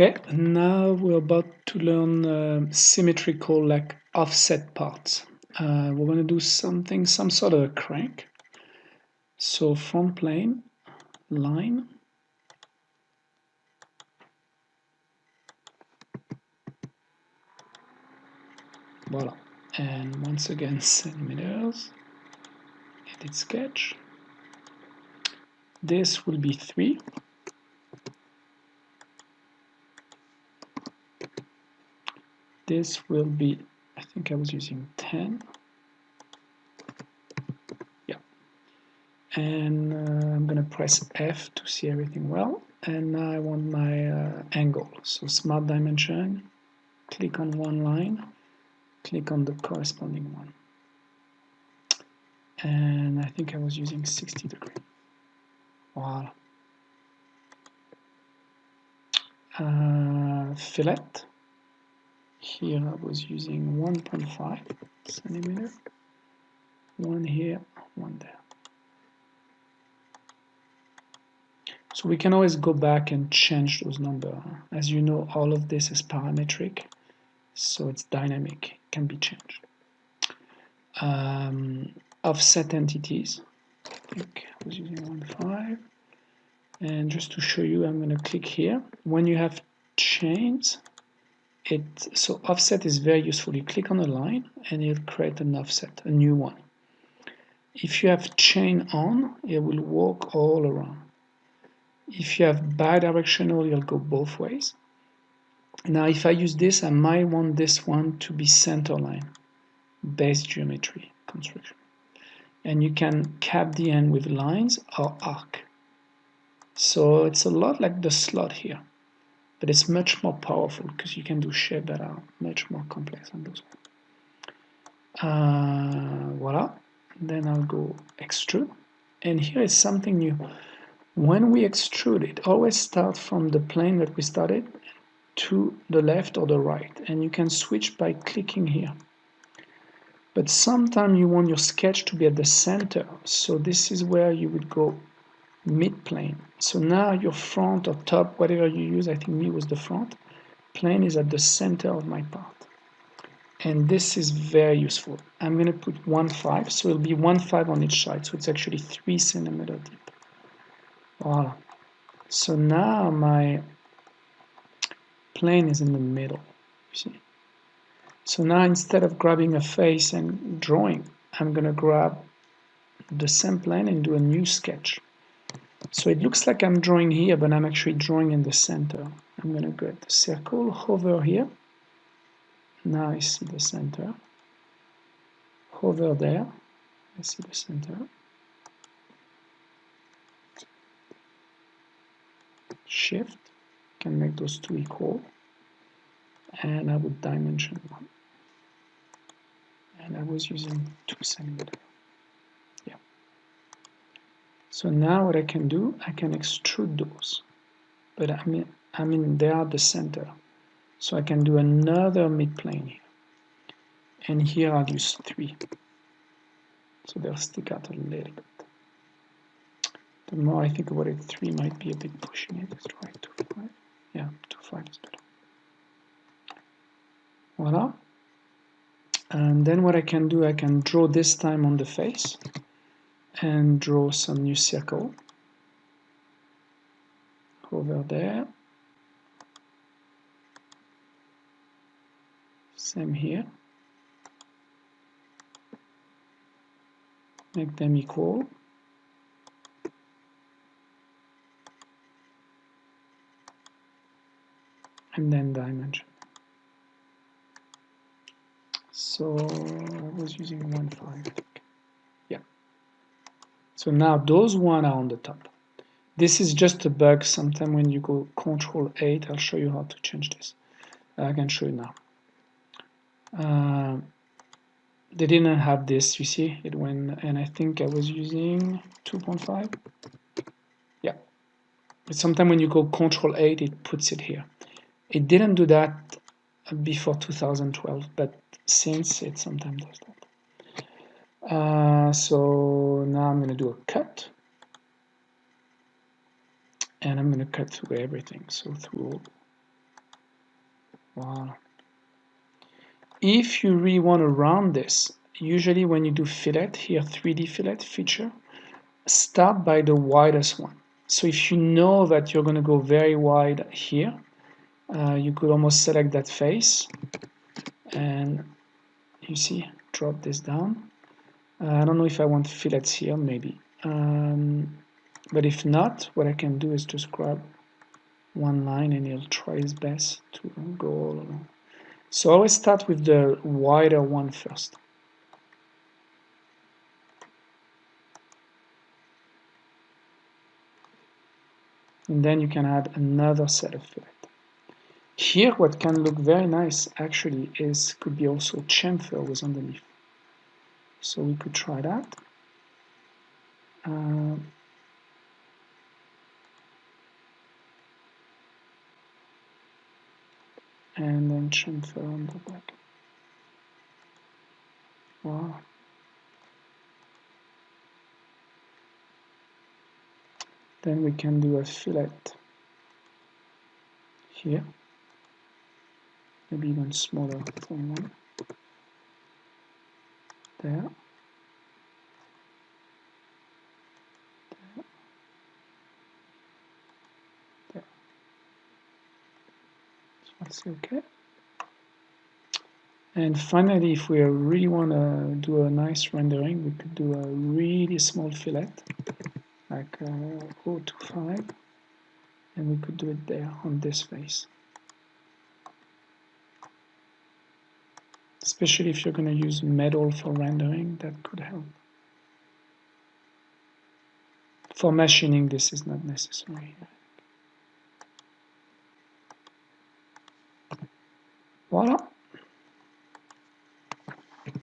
Okay, now we're about to learn uh, symmetrical like offset parts. Uh, we're going to do something, some sort of a crank. So front plane, line, voila. And once again, centimeters, edit sketch. This will be 3 this will be I think I was using 10 yeah. And uh, I'm gonna press F to see everything well and now I want my uh, angle. So smart dimension click on one line click on the corresponding one. And I think I was using 60 degree. Wow uh, fillet here I was using 1.5 centimeter. One here one there. So we can always go back and change those numbers as you know all of this is parametric so it's dynamic can be changed. Um, offset entities I think I was using 1.5 and just to show you I'm going to click here. When you have chains it so offset is very useful you click on a line and it'll create an offset a new one. If you have chain on it will walk all around. If you have bidirectional you'll go both ways. Now if I use this I might want this one to be center line base geometry construction. And you can cap the end with lines or arc. So it's a lot like the slot here but it's much more powerful because you can do shapes that are much more complex than those. Uh, voila. Then I'll go extrude. And here is something new. When we extrude it always start from the plane that we started to the left or the right. And you can switch by clicking here. But sometimes you want your sketch to be at the center. So this is where you would go mid plane. So now your front or top whatever you use I think me was the front plane is at the center of my part and this is very useful. I'm gonna put 1.5 so it'll be 1.5 on each side so it's actually 3 centimeter deep. Voila. So now my plane is in the middle you see. So now instead of grabbing a face and drawing I'm gonna grab the same plane and do a new sketch so it looks like I'm drawing here, but I'm actually drawing in the center. I'm going to get the circle, hover here. Now I see the center. Hover there, I see the center. Shift, can make those two equal. And I would dimension one. And I was using two centimeters. So now what I can do, I can extrude those. But I mean, I mean they are the center. So I can do another midplane here. And here I'll use three. So they'll stick out a little bit. The more I think about it, three might be a bit pushing it. Let's try two five. Yeah, two five is better. Voila. And then what I can do, I can draw this time on the face and draw some new circle over there. Same here. Make them equal. And then dimension so I was using 1.5 so now those one are on the top. This is just a bug. Sometime when you go Control 8, I'll show you how to change this. I can show you now. Uh, they didn't have this, you see, it went, and I think I was using 2.5. Yeah. But sometime when you go Control 8, it puts it here. It didn't do that before 2012, but since it sometimes does that. Uh, so now I'm going to do a cut. And I'm going to cut through everything. So through Wow. If you really want to round this, usually when you do fillet, here 3D fillet feature, start by the widest one. So if you know that you're going to go very wide here, uh, you could almost select that face and you see, drop this down. I don't know if I want fillets here, maybe. Um, but if not, what I can do is just grab one line and he'll try his best to go all along. So I always start with the wider one first. And then you can add another set of fillet. Here what can look very nice actually is could be also chamfer with underneath. So we could try that. Uh, and then chamfer on the back. Wow. Then we can do a fillet here, maybe even smaller than one. There. That's okay. And finally, if we really want to do a nice rendering, we could do a really small fillet, like uh, 025, and we could do it there on this face. Especially if you're going to use metal for rendering, that could help. For machining, this is not necessary. Voila!